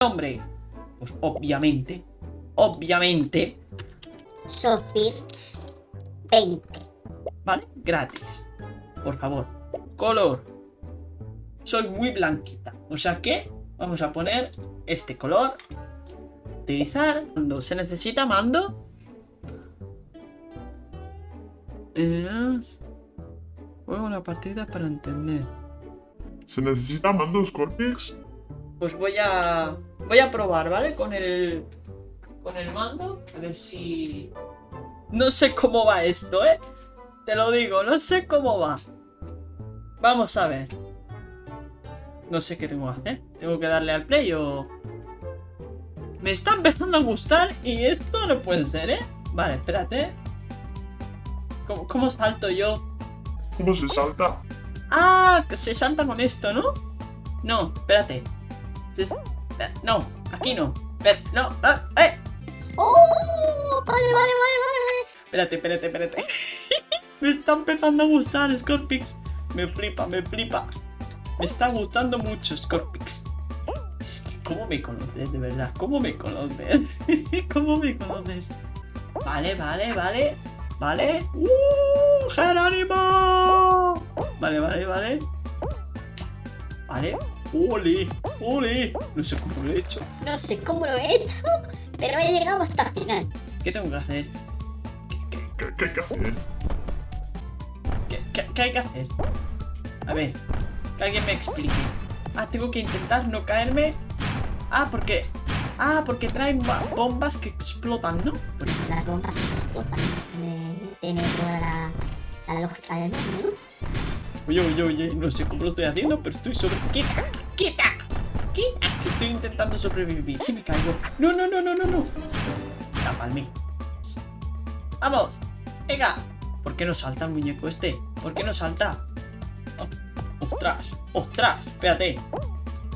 nombre? Pues obviamente, obviamente, Sofirts 20. ¿vale? Gratis. Por favor. Color. Soy muy blanquita. O sea que vamos a poner este color. Utilizar. Cuando se necesita mando. Eh, juego una partida para entender. ¿Se necesita mando Scorpix? Pues voy a. Voy a probar, ¿vale? Con el. Con el mando. A ver si. No sé cómo va esto, ¿eh? Te lo digo, no sé cómo va. Vamos a ver. No sé qué tengo que hacer. ¿Tengo que darle al play o.? Me está empezando a gustar y esto no puede ser, ¿eh? Vale, espérate. ¿Cómo, cómo salto yo? ¿Cómo se salta? Ah, se salta con esto, ¿no? No, espérate. Se- No, aquí no. Espera, no, ah, eh. ¡Oh! Vale, vale, vale, vale. Espérate, espérate, espérate. me está empezando a gustar Scorpix. Me flipa, me flipa. Me está gustando mucho Scorpix. Es que, ¿Cómo me conoces, de verdad? ¿Cómo me conoces? ¿Cómo me conoces? Vale, vale, vale. Vale. ¡Uh! ¡Jerónimo! Vale, vale, vale. Vale. ¡Ole! ¡Ole! No sé cómo lo he hecho. No sé cómo lo he hecho, pero he llegado hasta el final. ¿Qué tengo que hacer? ¿Qué, qué hay que hacer? ¿Qué, qué- qué hay que hacer? A ver, que alguien me explique. Ah, tengo que intentar no caerme. Ah, porque. Ah, porque traen ba- bombas que explotan, ¿no? Las bombas explotan. Eh, Tiene toda la, la lógica del mundo, ¿no? Oye, oye, oye, no sé cómo lo estoy haciendo, pero estoy sobre. ¡Quita! ¡Quita! ¡Quita! Estoy intentando sobrevivir. Si me caigo. No, no, no, no, no, no. La palmé. ¡Vamos! ¡Venga! ¿Por qué no salta el muñeco este? ¿Por qué no salta? Oh, ¡Ostras! ¡Ostras! Espérate.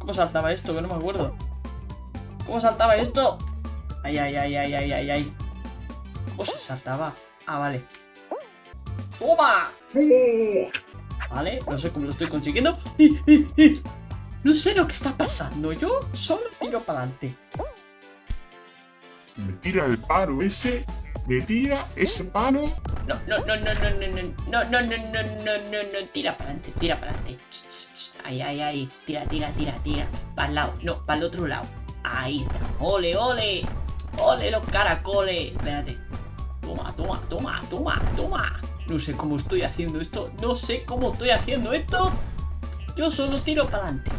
¿Cómo saltaba esto? Que no me acuerdo. ¿Cómo saltaba esto? Ay, ay, ay, ay, ay, ay, ay. ¿Cómo se saltaba? Ah, vale. ¡Toma! Vale, no sé cómo lo estoy consiguiendo. ¡Eh, eh, eh! No sé lo que está pasando. Yo solo tiro para adelante. Me tira el palo ese. Me tira ese palo. No, no, no, no, no, no, no, no, no, no, no, no, no, no, tira para adelante, tira para adelante. Ay, ay, ay, tira, tira, tira, tira. Para el lado, no, para el otro lado. Ahí está. Ole, ole. Ole los caracoles. Espérate. Toma, toma, toma, toma, toma. No sé cómo estoy haciendo esto. No sé cómo estoy haciendo esto. Yo solo tiro para adelante.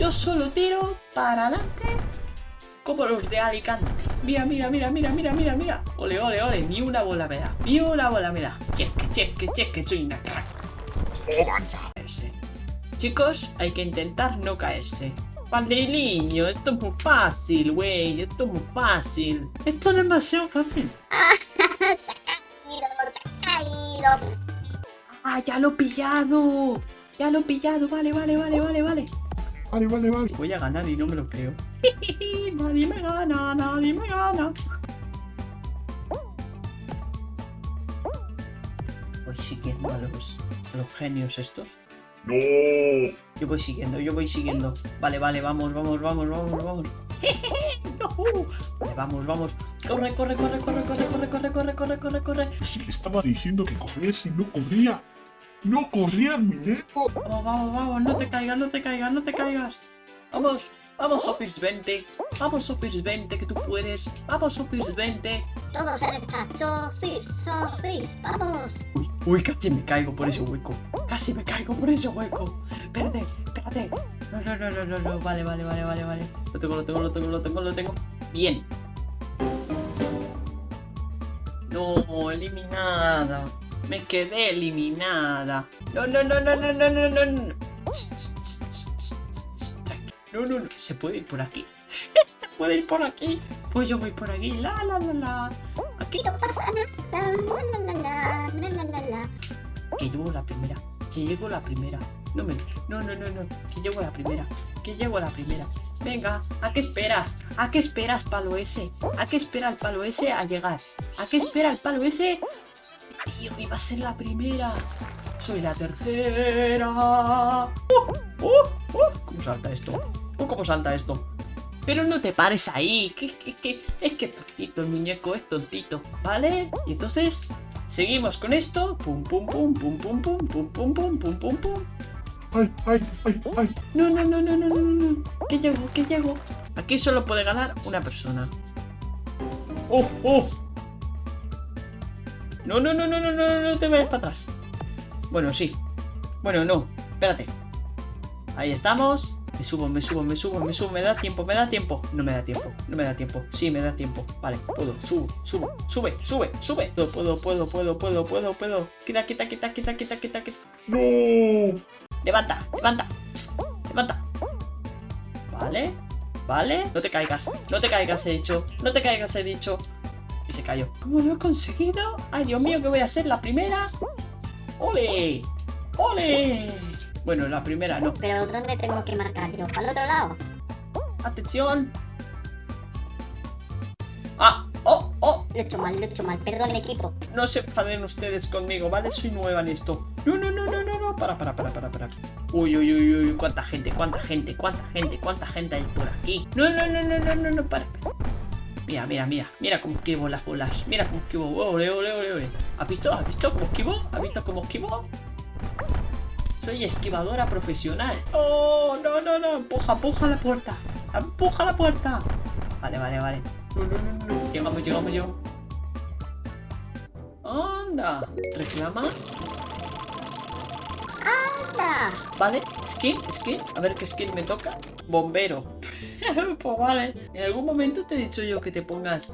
Yo solo tiro para adelante. Como los de Alicante. Mira, mira, mira, mira, mira, mira, mira. Ole, ole, ole. Ni una bola me da. Ni una bola me da. Cheque, cheque, cheque. Soy una crack. Chicos, hay que intentar no caerse. Pandeliño, esto es muy fácil, güey. Esto es muy fácil. Esto es demasiado fácil. Ah, ya lo he pillado. Ya lo he pillado. Vale, vale, vale, vale, vale. Vale, vale, vale. Voy a ganar y no me lo creo. nadie me gana, nadie me gana. Voy siguiendo a los, a los genios estos. No. Yo voy siguiendo, yo voy siguiendo. Vale, vale, vamos, vamos, vamos, vamos, vamos. No. Vale, vamos, vamos. Corre, corre, corre, corre, corre, corre, corre, corre, corre, corre, corre. Si le estaba diciendo que corriese y no corría. No corría el muñeco. Vamos, vamos, vamos, no te caigas, no te caigas, no te caigas. Vamos, vamos, Office 20. Vamos, Office 20, que tú puedes. Vamos, Office 20. Todos a derecha. Sofis, Sofis, vamos. Uy, uy, casi me caigo por ese hueco. Casi me caigo por ese hueco. Espérate, espérate. No, no, no, no, no, no. Vale, vale, vale, vale, vale. Lo tengo, lo tengo, lo tengo, lo tengo, lo tengo. Bien. No, eliminada. Me quedé eliminada. No, no, no, no, no, no, no, no. No, no, no. no. Se puede ir por aquí. Se puede ir por aquí. Pues yo voy por aquí. La, la, la, la. Aquí. No pasa nada. La, la, la, la, la, la, la. Que llevo la primera. Que llego la primera. No me. No, no, no, no. Que llego la primera. Que llego la primera. Venga, ¿a qué esperas? ¿A qué esperas, palo ese? ¿A qué espera el palo ese a llegar? ¿A qué espera el palo ese? Tío, iba a ser la primera. Soy la tercera. ¡Uh! ¡Uh! ¡Uh! ¿Cómo salta esto? ¡Uh! ¿Cómo salta esto? Pero no te pares ahí. Que, que, que, es que es tontito el muñeco, es tontito. ¿Vale? Y entonces, seguimos con esto. Pum, pum, pum, pum, pum, pum, pum, pum, pum, pum, pum, pum. ¡Ay, ay, ay, ay! No, no, no, no, no, no, no, no. ¿Qué llego? ¿Qué llego? Aquí solo puede ganar una persona. ¡Oh, oh! No, no, no, no, no, no, no, te vayas para atrás. Bueno, sí. Bueno, no. Espérate. Ahí estamos. Me subo, me subo, me subo, me subo. ¿Me da tiempo? ¿Me da tiempo? No me da tiempo. No me da tiempo. Sí, me da tiempo. Vale, puedo. Subo, subo. Sube, sube, sube. Puedo, puedo, puedo, puedo, puedo, puedo, puedo. Quita, quita, quita, quita, quita, quita, quita. ¡No! Levanta, levanta. Psst, levanta. Vale, vale. No te caigas, no te caigas, he dicho. No te caigas, he dicho. Y se cayó. ¿Cómo lo he conseguido? Ay, Dios mío, que voy a ser la primera. ¡Ole! ¡Ole! Bueno, la primera no. Pero ¿dónde tengo que marcar el otro lado? Atención. Ah, oh, oh. Lo he hecho mal, lo he hecho mal. Perdón, equipo. No se enfaden ustedes conmigo, ¿vale? Soy nueva en esto. No, no, no, no, no, no. Para, para, para, para, para. Uy, uy, uy, uy. Cuánta gente, cuánta gente, cuánta gente, cuánta gente hay por aquí. No, no, no, no, no, no, no, para. Mira, mira, mira. Mira cómo esquivo las bolas. Mira cómo esquivo. Ole, ole, ole, ole. ¿Has visto? ¿Has visto cómo esquivo? ¿Has visto cómo esquivo? Soy esquivadora profesional. ¡Oh! No, no, no. Empuja, empuja la puerta. Empuja la puerta. Vale, vale, vale. No, no, no, no. Llegamos, llegamos, llegamos. Anda. Reclama. ¡Anda! Vale. Skin, skin. A ver qué skin me toca. Bombero. pues vale. En algún momento te he dicho yo que te pongas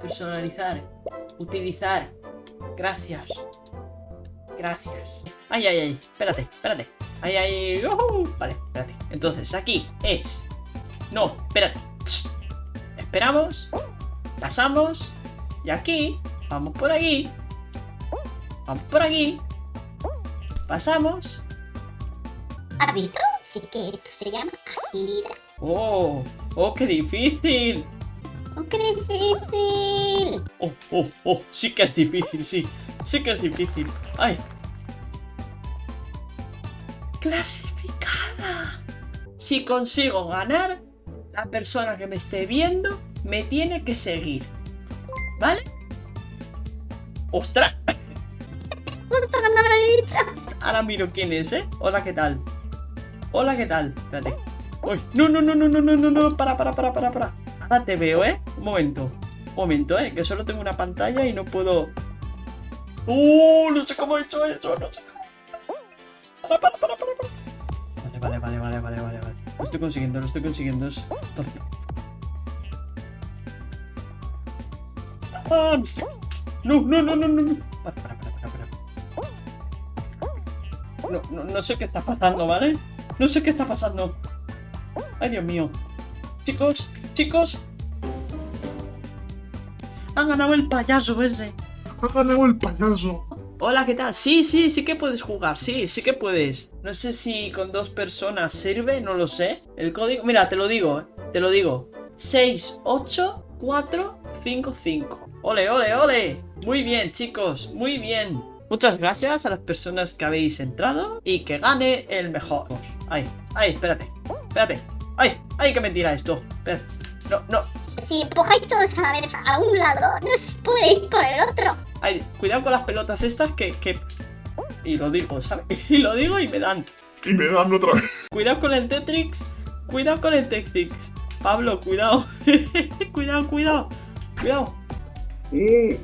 personalizar, utilizar. Gracias. Gracias. Ay, ay, ay. Espérate, espérate. Ay, ay. Vale, espérate. Entonces, aquí es. No, espérate. Esperamos. Pasamos. Y aquí. Vamos por aquí. Vamos por aquí. Pasamos. ¿Has visto? Que esto se llama agilidad. Oh, oh, qué difícil. ¡Oh, qué difícil! Oh, oh, oh, sí que es difícil, sí. Sí que es difícil. Ay. Clasificada. Si consigo ganar, la persona que me esté viendo me tiene que seguir. ¿Vale? ¡Ostras! Ahora miro quién es, ¿eh? Hola, ¿qué tal? Hola, ¿qué tal? Espérate. ¡Ay! ¡No, no, no, no, no, no, no, no! ¡Para, para, para, para, para! Ahora te veo, ¿eh? Un momento. Un momento, ¿eh? Que solo tengo una pantalla y no puedo... ¡Uh! No sé cómo he hecho eso, no sé cómo... ¡Para, para, para, para! para. Vale, vale, vale, vale, vale, vale, vale. Lo estoy consiguiendo, lo estoy consiguiendo. Es... ¡Ah! ¡No, no, no, no, no! no. Para, para, para, para, para. No, no, no sé qué está pasando, ¿vale? No sé qué está pasando. Ay, Dios mío. Chicos, chicos. Ha ganado el payaso ese. ¡Ha ganado el payaso! Hola, ¿qué tal? Sí, sí, sí que puedes jugar. Sí, sí que puedes. No sé si con dos personas sirve, no lo sé. El código... Mira, te lo digo, eh, te lo digo. 68455. Ole, ole, ole. Muy bien, chicos, muy bien. Muchas gracias a las personas que habéis entrado y que gane el mejor. Ay, ay, espérate, espérate. Ay, ay, que me tira esto. No, no. Si empujáis todos a la vez a un lado, no se puede ir por el otro. Ay, cuidado con las pelotas estas que, que... Y lo digo, ¿sabes? Y lo digo y me dan. Y me dan otra vez. Cuidado con el Tetrix. Cuidado con el Tetrix. Pablo, cuidado. cuidado, cuidado. Cuidado. ¡Uh!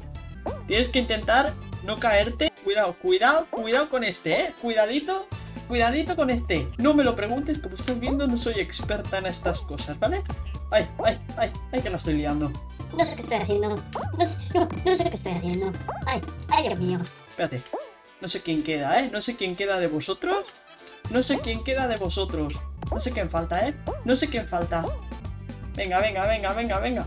Tienes que intentar no caerte. Cuidado, cuidado, cuidado con este, eh. Cuidadito, cuidadito con este. No me lo preguntes, como estás viendo, no soy experta en estas cosas, ¿vale? Ay, ay, ay, ay, que la estoy liando. No sé qué estoy haciendo. No sé, no, no sé qué estoy haciendo. Ay, ay, Dios mío. Espérate. No sé quién queda, ¿eh? No sé quién queda de vosotros. No sé quién queda de vosotros. No sé quién falta, ¿eh? No sé quién falta. Venga, venga, venga, venga, venga.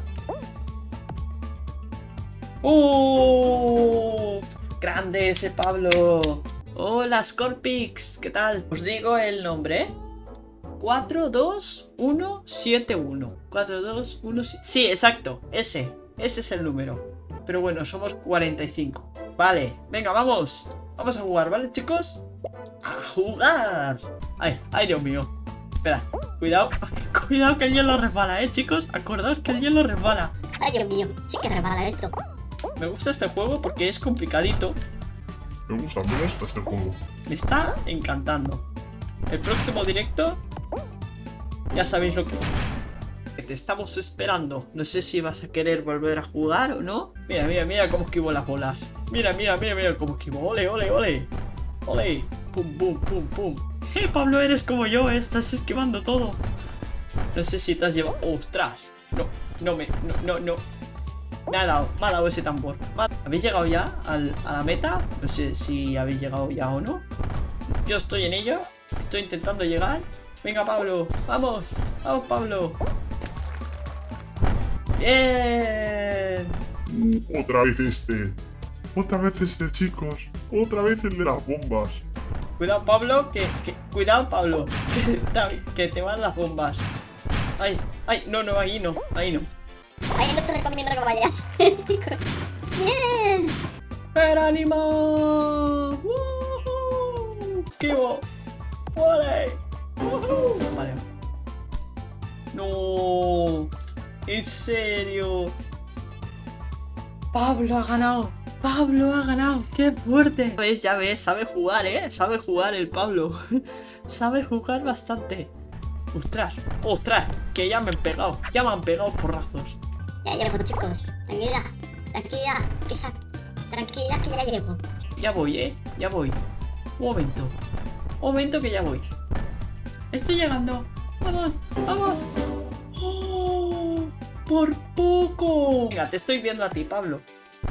¡Uh! Grande ese Pablo. Hola, Scorpix. ¿Qué tal? Os digo el nombre, ¿eh? 42171. 421. Sí, exacto. Ese. Ese es el número. Pero bueno, somos 45. Vale, venga, vamos. Vamos a jugar, ¿vale, chicos? ¡A jugar! ¡Ay, ay, Dios mío! Espera, cuidado. Cuidado que el hielo resbala, eh, chicos. Acordaos que el hielo resbala. Ay, Dios mío, sí que resbala esto. Me gusta este juego porque es complicadito. Me gusta, me gusta este juego. Me está encantando. El próximo directo, ya sabéis lo que... te estamos esperando. No sé si vas a querer volver a jugar o no. Mira, mira, mira cómo esquivo las bolas. Mira, mira, mira, mira cómo esquivo. Ole, ole, ole. Ole. Pum, pum, pum, pum. Eh, Pablo, eres como yo, eh, estás esquivando todo. No sé si te has llevado... ¡Ostras! No, no me... No, no, no. Me ha dado, me ha dado ese tambor. Me ha- ¿Habéis llegado ya al- a la meta? No sé si habéis llegado ya o no. Yo estoy en ello. Estoy intentando llegar. Venga, Pablo. Vamos. Vamos, Pablo. Bien. Otra vez este. Otra vez este, chicos. Otra vez el de las bombas. Cuidado, Pablo. Que, que- cuidado, Pablo. Que, te- que te van las bombas. Ay, ay, no, no, ahí no, ahí no. Ay, no te recomiendo que vayas. Bien. ¡Pero ánimo! ¡Woohoo! ¡Esquivo! ¡Vale! ¡Woohoo! Vale. ¡No! ¿En serio? ¡Pablo ha ganado! ¡Pablo ha ganado! ¡Qué fuerte! Ya ves, ya ves, sabe jugar, ¿eh? Sabe jugar el Pablo. sabe jugar bastante. ¡Ostras! ¡Ostras! Que ya me han pegado. Ya me han pegado porrazos. Ya llego, chicos. Tranquila, tranquila, que tranquila que ya llego. Ya voy, ¿eh? Ya voy. Un momento. Un momento que ya voy. Estoy llegando. Vamos, vamos. ¡Oh! ¡Por poco! Venga, te estoy viendo a ti, Pablo.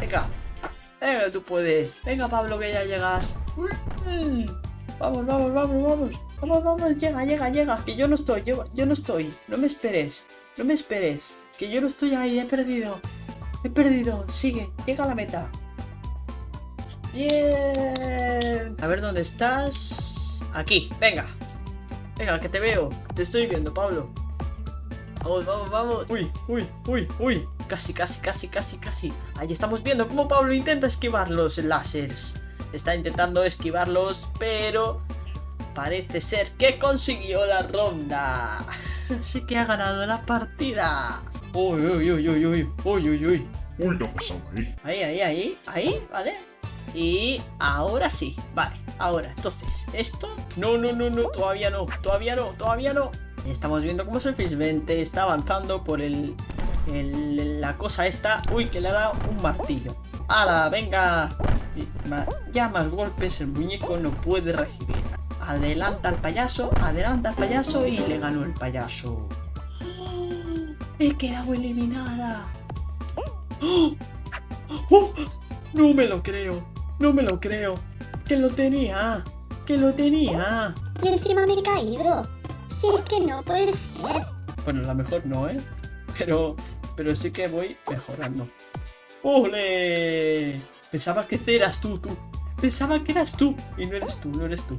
Venga. Venga, tú puedes. Venga, Pablo, que ya llegas. Mm. Vamos, vamos, vamos, vamos. Vamos, vamos, llega, llega, llega. Que yo no estoy, yo, yo no estoy. No me esperes. No me esperes. Que yo no estoy ahí, he perdido. He perdido. Sigue, llega a la meta. Bien. A ver dónde estás. Aquí, venga. Venga, que te veo. Te estoy viendo, Pablo. Vamos, vamos, vamos. Uy, uy, uy, uy. Casi, casi, casi, casi, casi. Ahí estamos viendo cómo Pablo intenta esquivar los láseres. Está intentando esquivarlos, pero parece ser que consiguió la ronda. Así que ha ganado la partida. Uy, uy, uy, uy, uy, uy, uy, uy. Uy, no pasaba ahí. Ahí, ahí, ahí, ahí, ¿vale? Y ahora sí, vale, ahora, entonces, esto, no, no, no, no, todavía no, todavía no, todavía no. Estamos viendo cómo Surface 20 está avanzando por el, el- la cosa esta, uy, que le ha dado un martillo. ¡Hala, venga! Ya más golpes el muñeco no puede recibir. Adelanta al payaso, adelanta al payaso y le ganó el payaso. He quedado eliminada. ¡Oh! ¡Oh! No me lo creo, no me lo creo. Que lo tenía, que lo tenía. Y encima me he caído. Sí, es que no puede ser. Bueno, la mejor no, ¿eh? Pero, pero sí que voy mejorando. ¡Ole! Pensaba que este eras tú, tú. Pensaba que eras tú. Y no eres tú, no eres tú.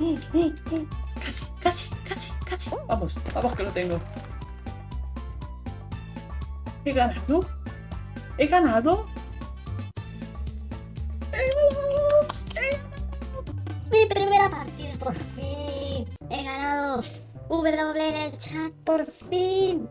¡Oh, oh, oh! Casi, casi, casi. Vamos, vamos que lo tengo. He ganado. He ganado. He ganado. He Mi primera partida, por fin. He ganado. W en el chat, por fin.